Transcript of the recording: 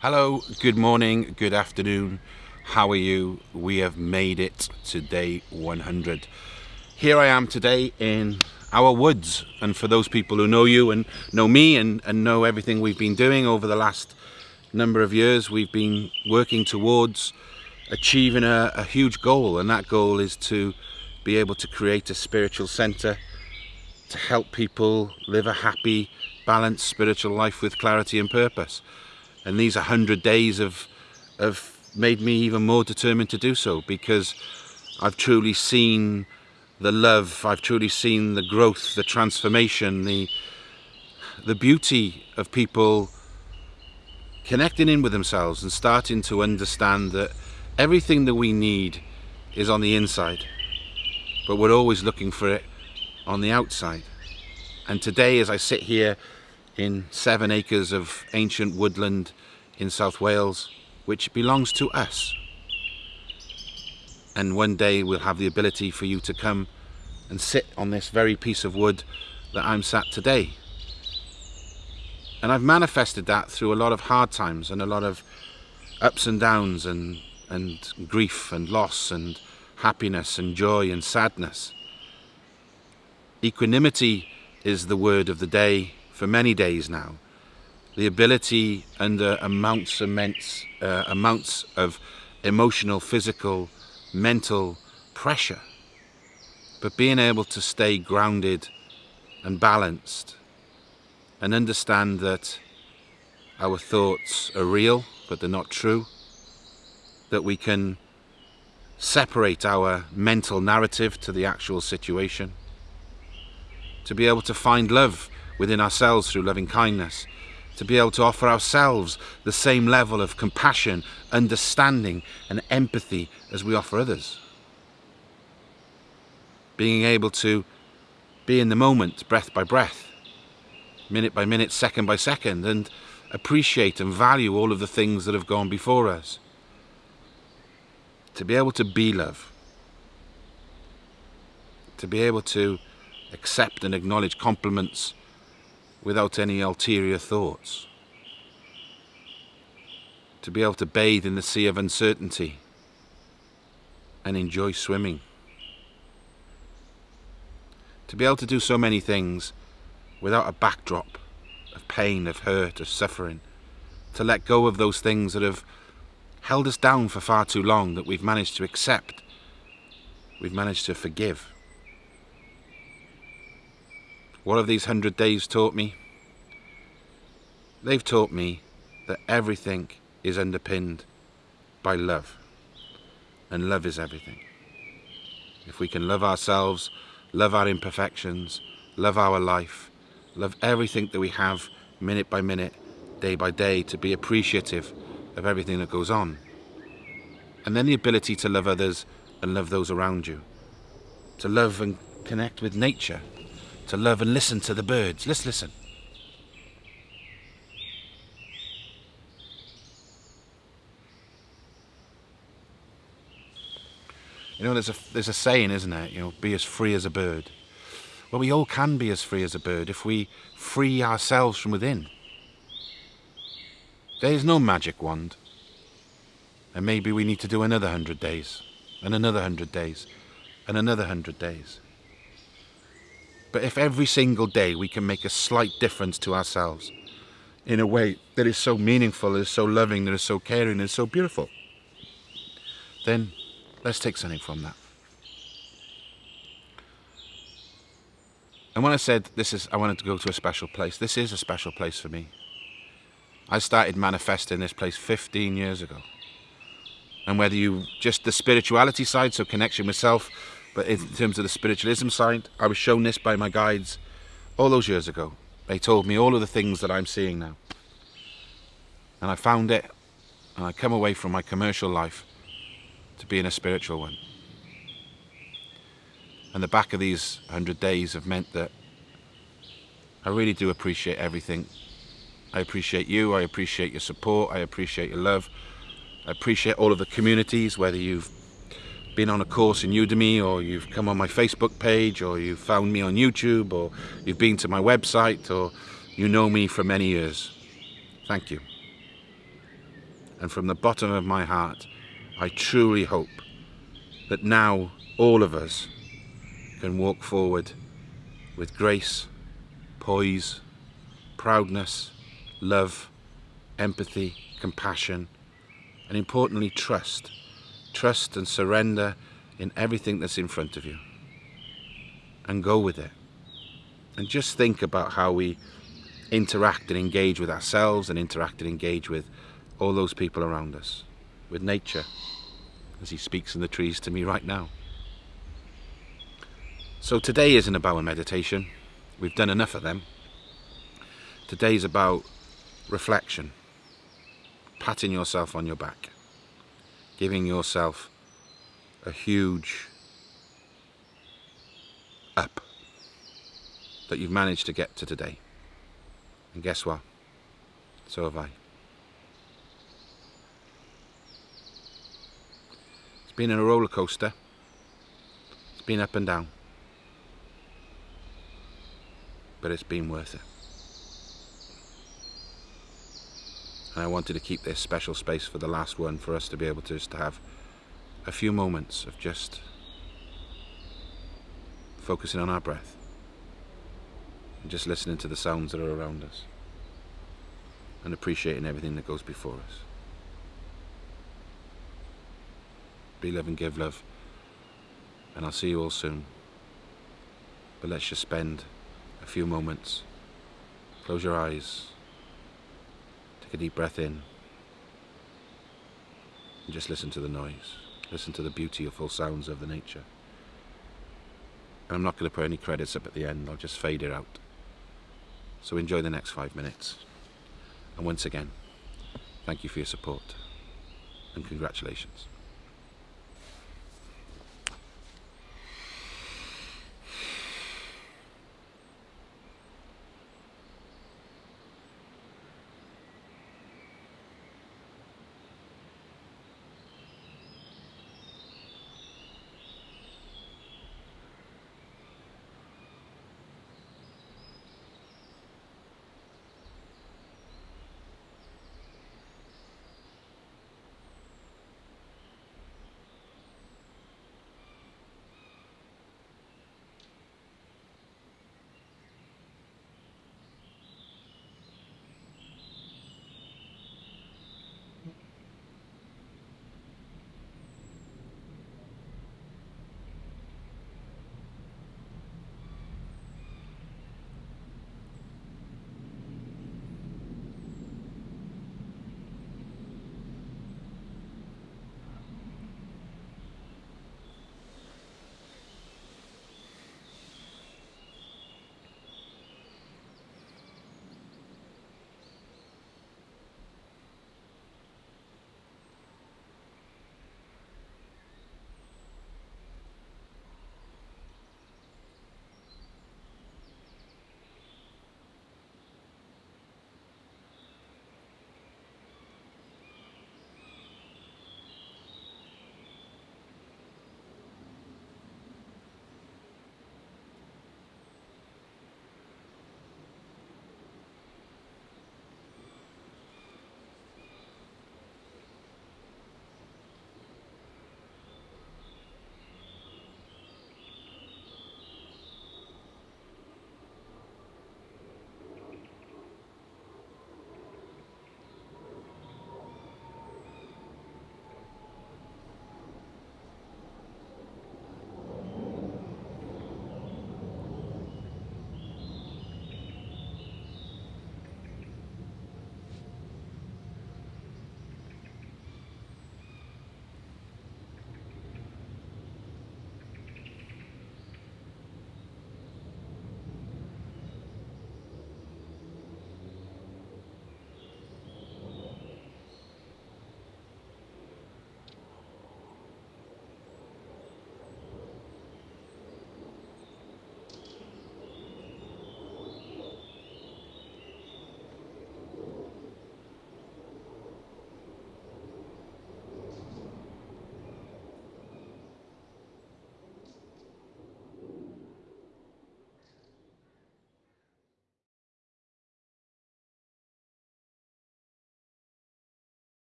Hello, good morning, good afternoon. How are you? We have made it to day 100. Here I am today in our woods. And for those people who know you and know me and, and know everything we've been doing over the last number of years, we've been working towards achieving a, a huge goal. And that goal is to be able to create a spiritual center to help people live a happy, balanced spiritual life with clarity and purpose and these 100 days have, have made me even more determined to do so because I've truly seen the love, I've truly seen the growth, the transformation, the, the beauty of people connecting in with themselves and starting to understand that everything that we need is on the inside, but we're always looking for it on the outside. And today, as I sit here in seven acres of ancient woodland in South Wales, which belongs to us. And one day we'll have the ability for you to come and sit on this very piece of wood that I'm sat today. And I've manifested that through a lot of hard times and a lot of ups and downs and, and grief and loss and happiness and joy and sadness. Equanimity is the word of the day for many days now. The ability under amounts immense uh, amounts of emotional, physical, mental pressure, but being able to stay grounded and balanced and understand that our thoughts are real, but they're not true, that we can separate our mental narrative to the actual situation, to be able to find love within ourselves through loving kindness, to be able to offer ourselves the same level of compassion, understanding and empathy as we offer others. Being able to be in the moment, breath by breath, minute by minute, second by second, and appreciate and value all of the things that have gone before us. To be able to be love. To be able to accept and acknowledge compliments without any ulterior thoughts. To be able to bathe in the sea of uncertainty and enjoy swimming. To be able to do so many things without a backdrop of pain, of hurt, of suffering. To let go of those things that have held us down for far too long that we've managed to accept, we've managed to forgive. What have these hundred days taught me? They've taught me that everything is underpinned by love. And love is everything. If we can love ourselves, love our imperfections, love our life, love everything that we have minute by minute, day by day, to be appreciative of everything that goes on. And then the ability to love others and love those around you. To love and connect with nature to love and listen to the birds. Let's listen. You know, there's a, there's a saying, isn't it? You know, be as free as a bird. Well, we all can be as free as a bird if we free ourselves from within. There is no magic wand. And maybe we need to do another hundred days, and another hundred days, and another hundred days. But if every single day we can make a slight difference to ourselves in a way that is so meaningful, that is so loving, that is so caring, that is so beautiful, then let's take something from that. And when I said this is, I wanted to go to a special place, this is a special place for me. I started manifesting this place 15 years ago. And whether you just the spirituality side, so connection with self, but in terms of the spiritualism side, I was shown this by my guides all those years ago. They told me all of the things that I'm seeing now. And I found it, and I come away from my commercial life to be in a spiritual one. And the back of these 100 days have meant that I really do appreciate everything. I appreciate you, I appreciate your support, I appreciate your love. I appreciate all of the communities, whether you've been on a course in Udemy or you've come on my Facebook page or you've found me on YouTube or you've been to my website or you know me for many years. Thank you. And from the bottom of my heart, I truly hope that now all of us can walk forward with grace, poise, proudness, love, empathy, compassion, and importantly, trust. Trust and surrender in everything that's in front of you. And go with it. And just think about how we interact and engage with ourselves and interact and engage with all those people around us, with nature, as he speaks in the trees to me right now. So today isn't about a meditation. We've done enough of them. Today's about reflection, patting yourself on your back, giving yourself a huge up that you've managed to get to today. And guess what? So have I. It's been in a roller coaster. It's been up and down. But it's been worth it. And I wanted to keep this special space for the last one for us to be able to just have a few moments of just focusing on our breath and just listening to the sounds that are around us and appreciating everything that goes before us. Be love and give love and I'll see you all soon. But let's just spend a few moments. Close your eyes. Take a deep breath in. And just listen to the noise. Listen to the beautiful sounds of the nature. And I'm not going to put any credits up at the end. I'll just fade it out. So enjoy the next five minutes. And once again, thank you for your support and congratulations.